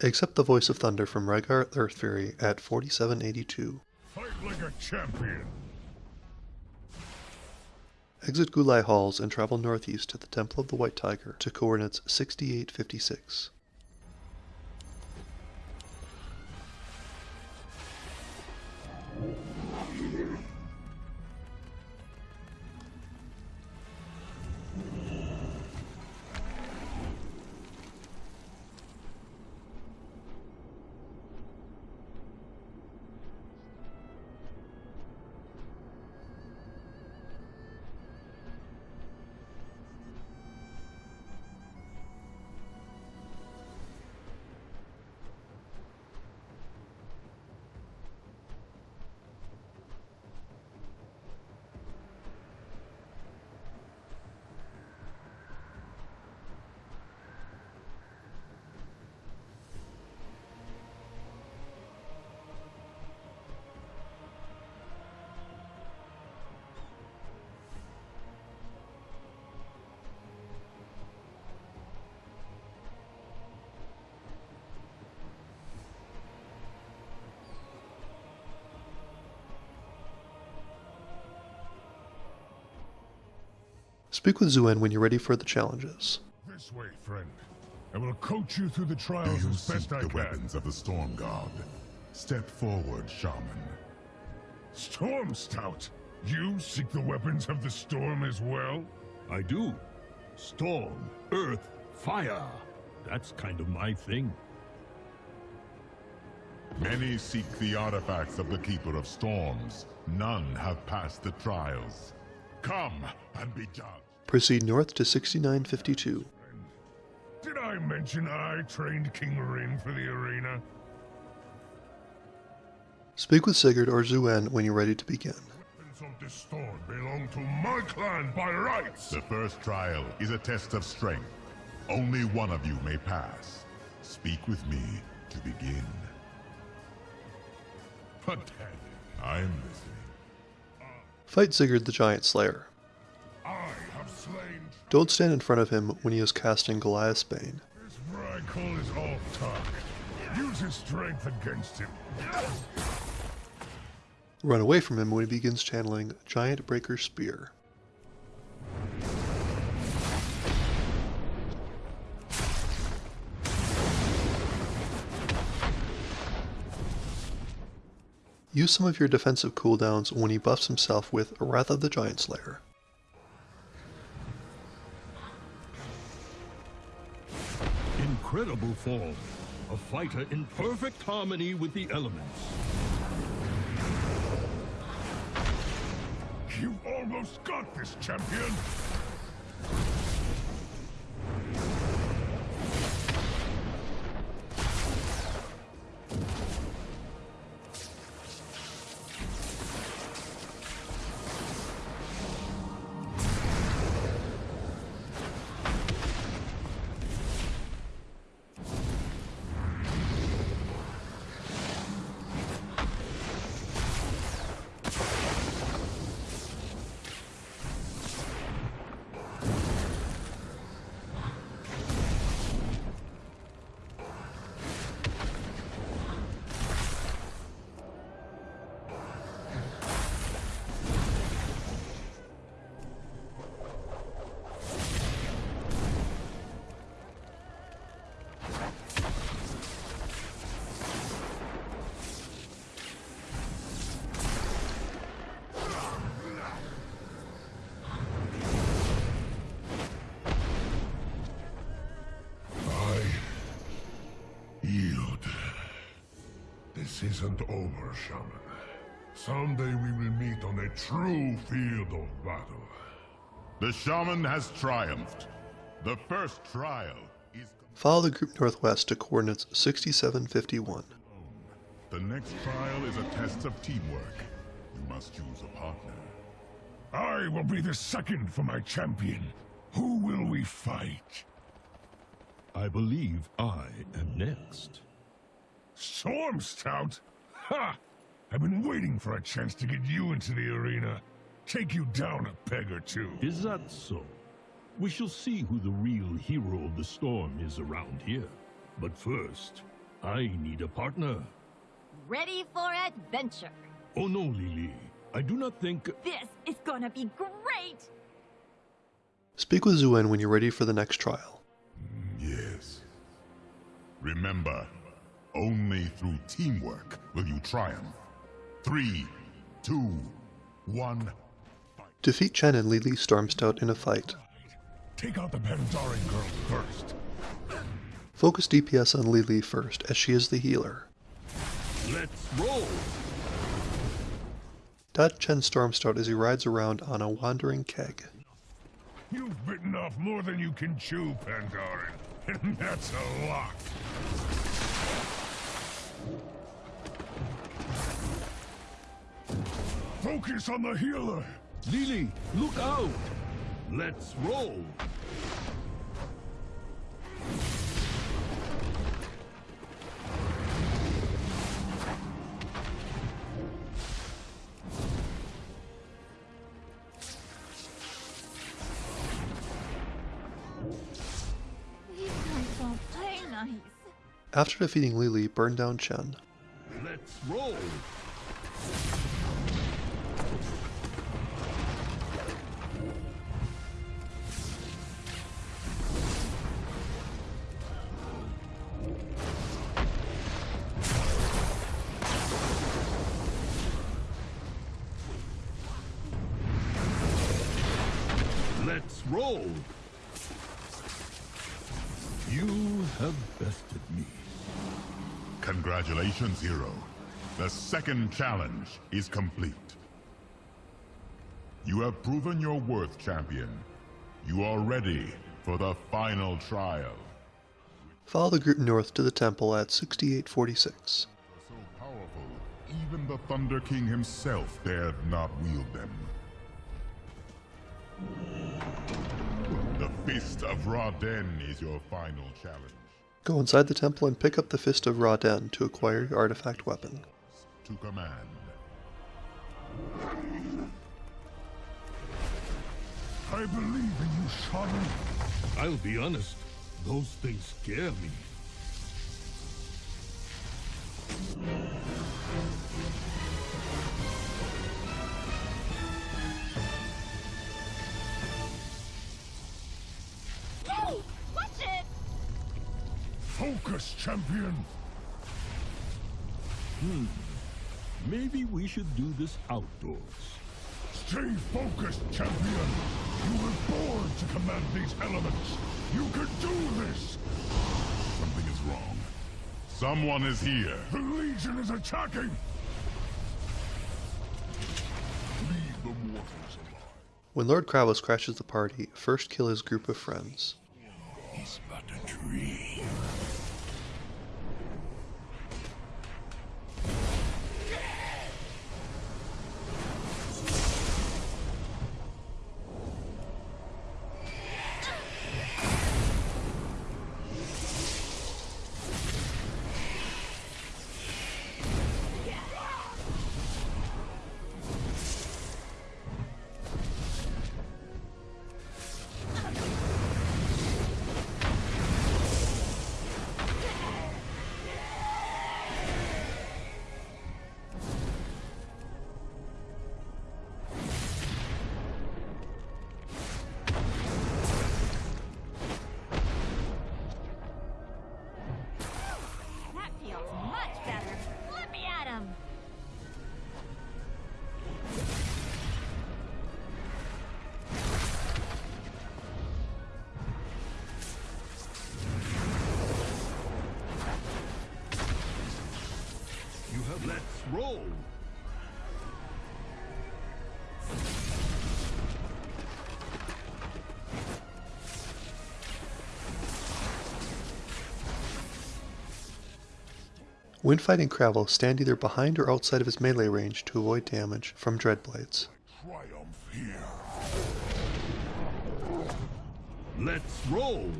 Accept the Voice of Thunder from Rehgar Earthfury at 4782. Fight like a champion. Exit Gulai Halls and travel northeast to the Temple of the White Tiger to coordinates 6856. Speak with Xuen when you're ready for the challenges. This way, friend. I will coach you through the trials you as seek best I the can. weapons of the Storm God. Step forward, Shaman. Stormstout! You seek the weapons of the storm as well? I do. Storm, earth, fire. That's kind of my thing. Many seek the artifacts of the Keeper of Storms. None have passed the trials. Come and be judged. Proceed north to 6952. Did I mention I trained King Rin for the arena? Speak with Sigurd or Xuen when you're ready to begin. Weapons of the storm belong to my clan by rights! The first trial is a test of strength. Only one of you may pass. Speak with me to begin. Pathetic. I am listening. Fight Sigurd the Giant Slayer. I have slain... Don't stand in front of him when he is casting Goliath's Bane. This Vrykul is off talk. Use his strength against him. Run away from him when he begins channeling Giant Breaker Spear. Use some of your defensive cooldowns when he buffs himself with Wrath of the Giant Slayer. Incredible form. A fighter in perfect harmony with the elements. You've almost got this, champion! This isn't over, Shaman. Someday we will meet on a true field of battle. The shaman has triumphed. The first trial is Follow the group northwest to coordinates 6751. the next trial is a test of teamwork. You must choose a partner. I will be the second for my champion. Who will we fight? I believe I am next. Stormstout? Ha! I've been waiting for a chance to get you into the arena. Take you down a peg or two. Is that so? We shall see who the real hero of the storm is around here. But first, I need a partner. Ready for adventure. Oh no, Li Li. I do not think. This is gonna be great! Speak with Xuen when you're ready for the next trial. Yes. Remember, only through teamwork will you triumph. Three, two, one. Defeat Chen and Li Li Stormstout in a fight. Take out the Pandaren girl first. Focus DPS on Li Li first, as she is the healer. Let's roll! Dodge Chen Stormstout as he rides around on a wandering keg. You've bitten off more than you can chew, Pandaren. And that's a lot. Focus on the healer. Li Li, look out! Let's roll! These guys don't play nice. After defeating Li Li, burn down Chen. Let's roll! Roll! You have bested me. Congratulations, hero. The second challenge is complete. You have proven your worth, champion. You are ready for the final trial. Follow the group north to the temple at 6846. So powerful, even the Thunder King himself dared not wield them. The Fist of Ra-den is your final challenge. Go inside the temple and pick up the Fist of Ra-den to acquire your artifact weapon. To command. I believe in you, Shaman. I'll be honest, those things scare me. Focus, champion. Hmm. Maybe we should do this outdoors. Stay focused, champion. You were born to command these elements. You can do this. Something is wrong. Someone is here. The Legion is attacking. Leave the mortals alive. When Lord Kravos crashes the party, first kill his group of friends. He's but a dream. When fighting Kravos, stand either behind or outside of his melee range to avoid damage from Dreadblades. Triumph here. Let's roll.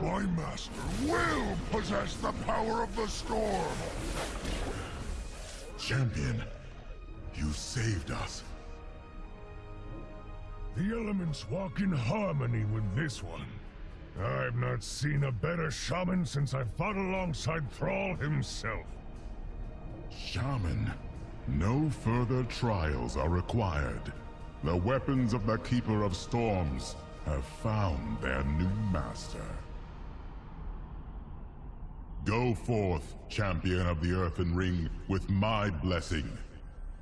My master will possess the power of the storm. Champion, you saved us. The elements walk in harmony with this one. I've not seen a better shaman since I fought alongside Thrall himself. Shaman, no further trials are required. The weapons of the Keeper of Storms have found their new master. Go forth, champion of the Earthen Ring, with my blessing.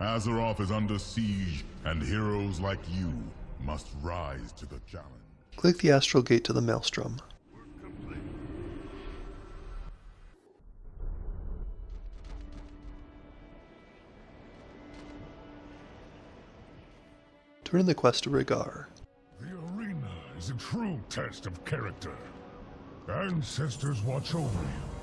Azeroth is under siege, and heroes like you must rise to the challenge. Click the astral gate to the Maelstrom. Turn in the quest to Rehgar. The arena is a true test of character. Ancestors watch over you,